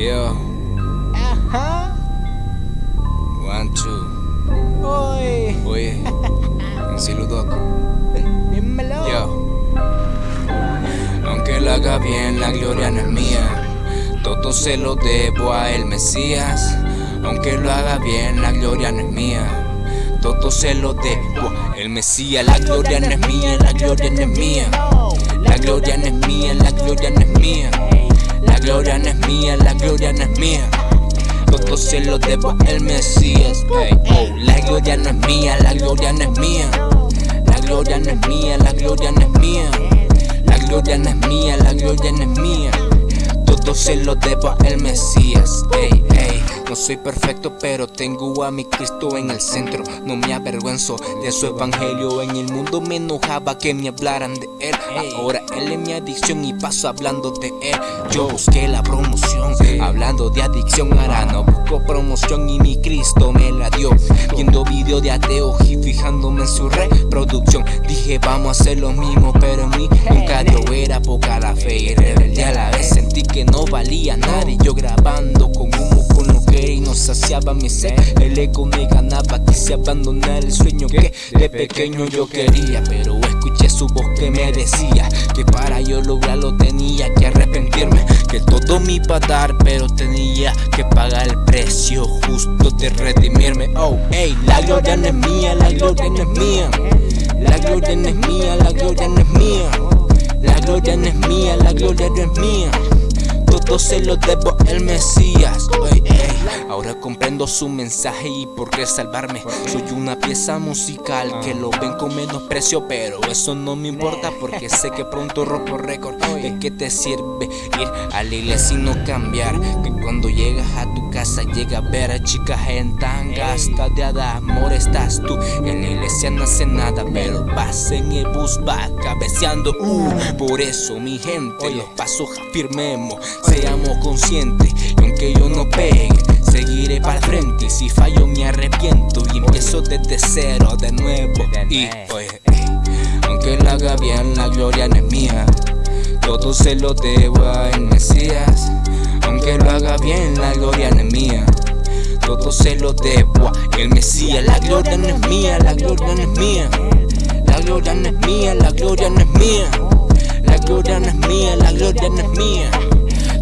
Yo, Ajá. one, two. Oy. Oye, un saludo. Dímelo. Yo. Aunque lo haga bien, la gloria no es mía. Todo se lo debo a el Mesías. Aunque lo haga bien, la gloria no es mía. Todo se lo debo a el Mesías. La gloria no es mía, la gloria no es mía. La gloria no es mía, la gloria no es mía. La gloria no es mía, la gloria no es mía. Todo se lo debo al Mesías. Oh, la gloria no es mía, la gloria no es mía. La gloria no es mía, la gloria no es mía. La gloria no es mía, la gloria no es mía. Todo se lo debo al Mesías. Ey, ey. No soy perfecto, pero tengo a mi Cristo en el centro. No me avergüenzo de su evangelio. En el mundo me enojaba que me hablaran de él. Ahora él es mi adicción y paso hablando de él. Yo busqué la promoción, hablando de adicción. Ahora no busco promoción y mi Cristo me la dio. Viendo video de ateos y fijándome en su reproducción. Dije, vamos a hacer lo mismo, pero en mí nunca dio. Era poca la fe El ego me ganaba, quise abandonar el sueño que de pequeño yo quería. Pero escuché su voz que me decía que para yo lograrlo tenía que arrepentirme. Que todo me iba dar, pero tenía que pagar el precio justo de redimirme. Oh, hey, la gloria no es mía, la gloria no es mía. La gloria no es mía, la gloria no es mía. La gloria no es mía, la gloria no es mía. Todo se lo debo al Mesías. Ey, ey. Ahora comprendo su mensaje y por qué salvarme. Soy una pieza musical que lo ven con menosprecio, pero eso no me importa porque sé que pronto rompo récord. ¿De qué te sirve ir a la iglesia no cambiar? Que cuando llegas a tu casa llega a ver a chicas en tangas, de amor estás tú. En la iglesia no hace nada, pero vas en el bus, va cabeceando. Uh, por eso, mi gente, los pasos afirmemos, seamos conscientes. Y aunque yo no pegue, seguiré para el frente. Y si fallo, me arrepiento y empiezo desde cero de nuevo. Y oye, aunque lo haga bien, la gloria no es mía. Todo se lo debo al Mesías. Aunque lo haga bien, la gloria no es mía. Todo se lo debo a el Mesías. La gloria no es mía, la gloria no es mía. La gloria no es mía, la gloria no es mía. La gloria no es mía, la gloria no es mía.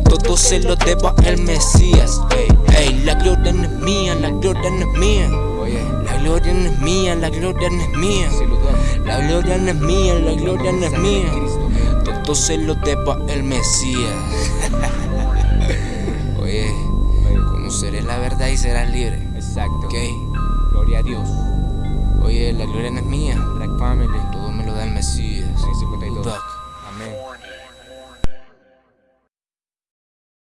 Todo se lo debo al Mesías. Ey, ey, la gloria no es mía, la gloria no es mía. La gloria no es mía, la gloria no es mía. La gloria no es mía, la gloria no es mía. Todo se lo debo al Mesías. Oye, conoceré la verdad y serás libre. Exacto. Ok. Gloria a Dios. Oye, la gloria no es mía. Black Family. Todo me lo da el Mesías. 652. Duck.